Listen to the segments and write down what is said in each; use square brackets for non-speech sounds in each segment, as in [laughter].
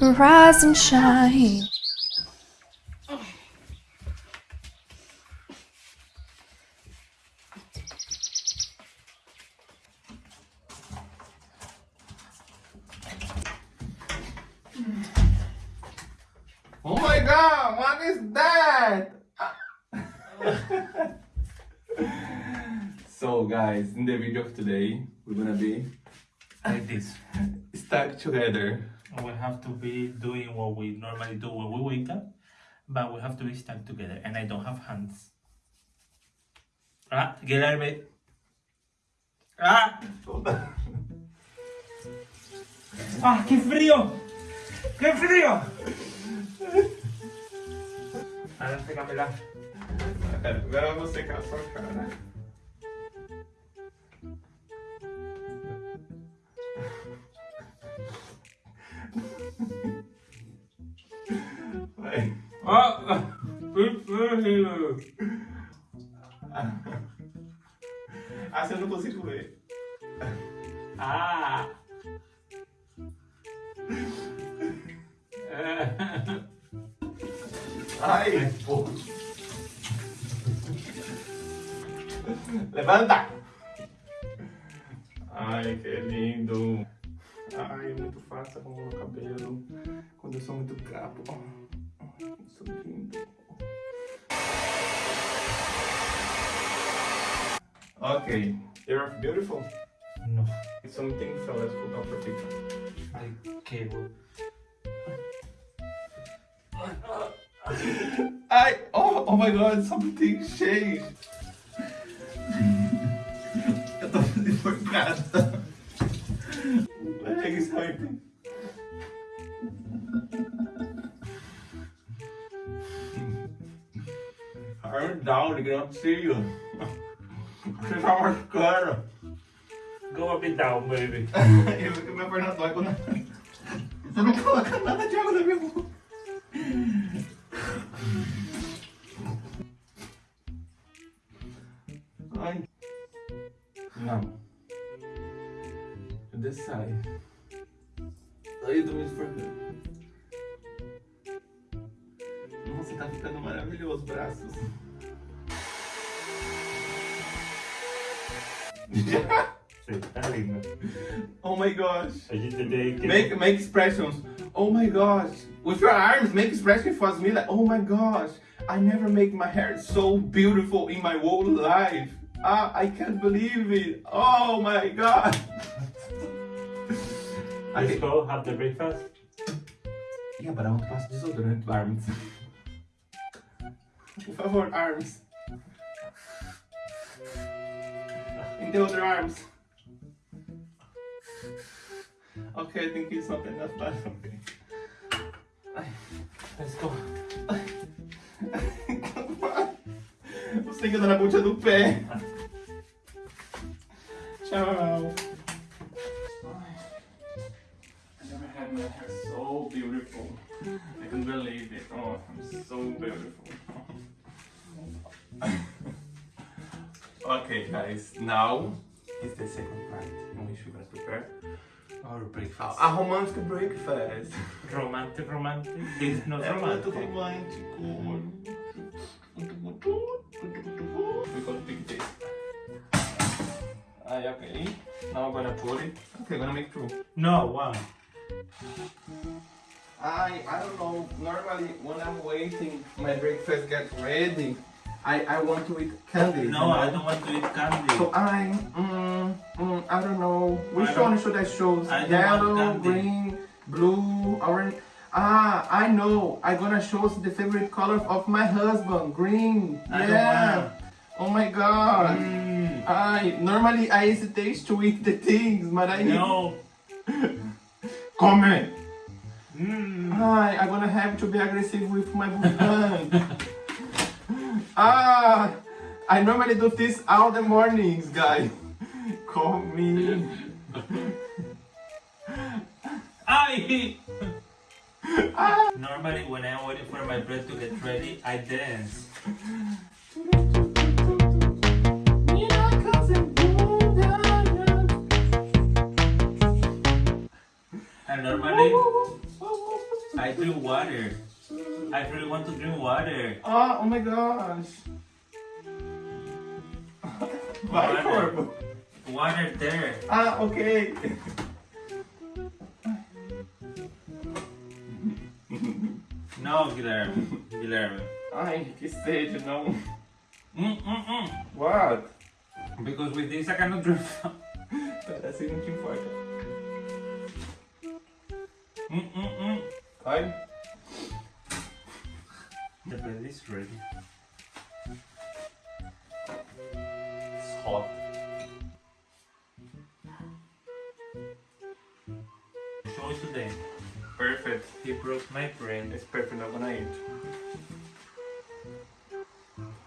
rise and shine. Oh my god, what is that? [laughs] so guys, in the video of today, we're gonna be like this. [laughs] stuck together. We have to be doing what we normally do when we wake up, but we have to be stuck together. And I don't have hands. Ah, get out Guilherme. Ah! [laughs] Ah, que frío! ¡Qué frío! Ahora sécamela. Pera, agora eu vou secar a sua cara. [laughs] Assim eu não consigo ver. [laughs] Ah! [laughs] Ai, pô. Levanta! Ai, que lindo. Ai, é muito fácil arrumar o cabelo quando eu sou muito gato. Isso é lindo. Okay, you're beautiful. No. It's Something fell. Let's put up for TikTok. Ay, cable. I oh oh my god, something changed. Eu tô enforcada. Is hurting. Arm down, they cannot see you. Você tá machucando. Go up and down, baby. [laughs] Eu minha perna dói quando... Você não coloca nada de água na minha boca. Ai. Não. This side. Ai, eu tô me esforçando. Nossa, tá ficando maravilhoso os braços. Sí, está lindo. oh my gosh. A gente tem que... Make make expressions. Oh my gosh. With your arms, make expressions for me like, oh my gosh. I never make my hair so beautiful in my whole life. Ah, I can't believe it. Oh my god. Let's [laughs] Okay. go have the breakfast. Yeah, but I want to pass desodorant arms. [laughs] Por favor, arms. In the other arms. Okay, I think it's not enough, but okay. Let's go. Você tem que andar na ponta do pé. Tchau. I never had my hair so beautiful. I can't believe it. Oh, I'm so beautiful. Okay, guys. Now is the second part in which we're gonna prepare Our breakfast. a romantic breakfast. [laughs] Romantic, romantic. It's not É muito romantic. romântico. We're gonna pick this. Ah, okay. Now I'm gonna put it. Okay, I'm gonna make two. No, one. I I don't know. Normally, when I'm waiting, my breakfast gets ready. I I want to eat candy. you No, know? I don't want to eat candy. So I mm, mm, I don't know. Which I don't- one should I choose? I Yellow, green, blue, orange. Ah, I know. I'm gonna choose the favorite color of my husband, green. I yeah. Oh my god. Mm, I normally I hesitate to eat the things, but I no. [laughs] come. Mm. Hi, I'm gonna have to be aggressive with my husband. [laughs] ah, I normally do this all the mornings, guys. Call me. I. Normally, when I'm waiting for my bread to get ready, I dance. And normally, I drink water. I really want to drink water. Ah, oh my gosh. [laughs] Vai, Water. Water there. Ah, ok. No, Guilherme. Guilherme. Ai, que sede, não. Mm, mm, mm. What? Because with this I cannot drink. Pera, assim não te importa. mm, mm, mm. Vai. The bed is ready. It's hot. Show it today. Perfect. He broke my brain. It's perfect, I'm gonna eat.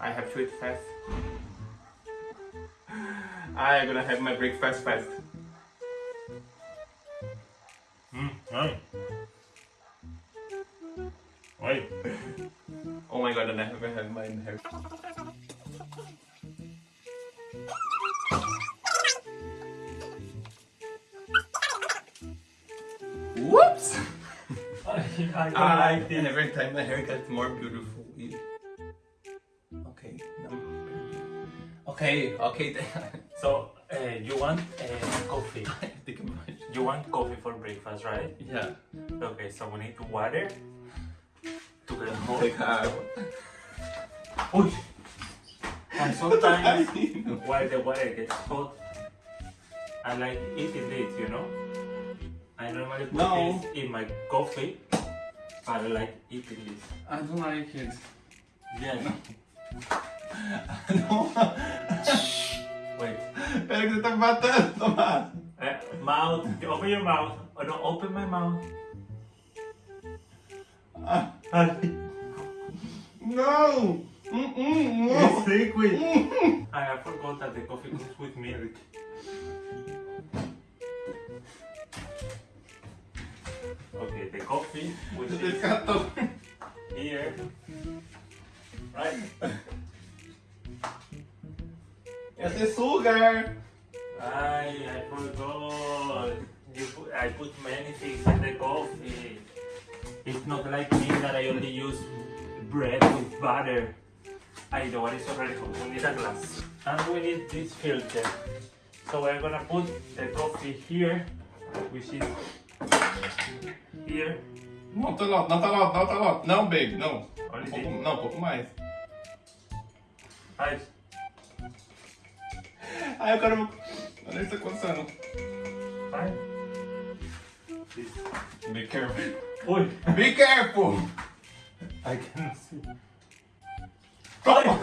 I have to eat fast. [gasps] I'm gonna have my breakfast fast. Mm, oi. And [laughs] I haven't had. Whoops! I, I don't I, like every time my hair gets more beautiful. Okay, no. Okay, okay. [laughs] So, uh, you want uh, coffee? [laughs] Think You want coffee for breakfast, right? Yeah. Okay, so we need water to get hot. Take a. Uy. And sometimes No. while the water gets hot, I like eating this, you know? I normally put No. this in my coffee, but I like eating this. I don't like it. Yeah. Não. [laughs] Wait. Pera que tá me matando, Tomás. Uh, mouth. Open your mouth. Oh, no, open my mouth. Ah, it's Mm-mm, no! liquid. Mm. mm, mm, mm. I forgot that the coffee comes with milk. Okay, the coffee, which Esse is cara tá... here. Right? Esse é sugar! I, I forgot. You put, I put many things in the coffee. It's not like me that I only use bread with butter. I know what is already hot. We need a glass. And we need this filter. So we're gonna put the coffee here, which is here. Não tá lá, não tá lá, não tá lá. Não, baby, não. Only Um pouco, this. não, um pouco mais. Right. Ai, eu quero... Olha isso acontecendo. Be careful. Oi! Be careful! I cannot see. Toma!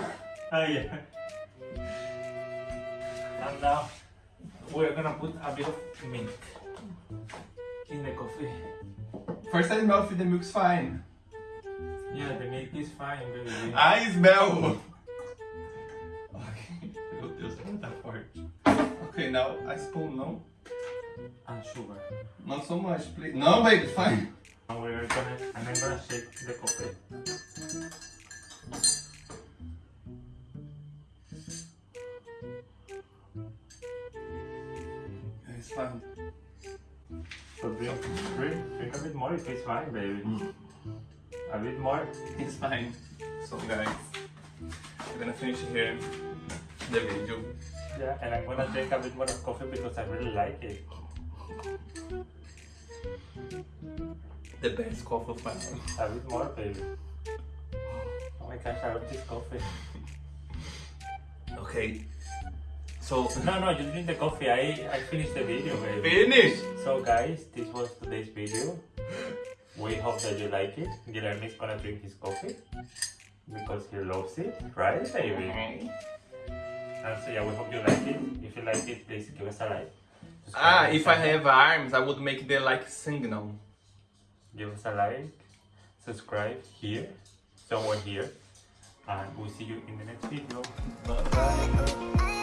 Oh yeah. And now we're gonna put a bit of milk in the coffee. First I smell if the milk's fine. Yeah, the milk is fine, baby. I smell! Ok. Meu Deus, tá forte. Ok, now I spoon, não? Ah, and sugar. Not so much, please. No, baby, it's fine. And we're gonna and I'm gonna shake the coffee. It's fine. So drink, drink, drink a bit more if it's fine, baby. Mm. A bit more. It's fine. So guys, we're gonna finish here the video. Yeah, and I'm gonna drink a bit more of coffee because I really like it. The best coffee life. A bit more, baby. Oh my gosh, I love this coffee. Okay. So No, no, you drink the coffee. I, I finished the video, baby. finish. So guys, this was today's video. We hope that you like it. Guilherme is gonna drink his coffee because he loves it, right, baby? And so yeah, we hope you like it. If you like it, please give us a like. Ah, if I and have arms, I would make the like signal. give us a like, subscribe here, somewhere here, and we'll see you in the next video. Bye bye.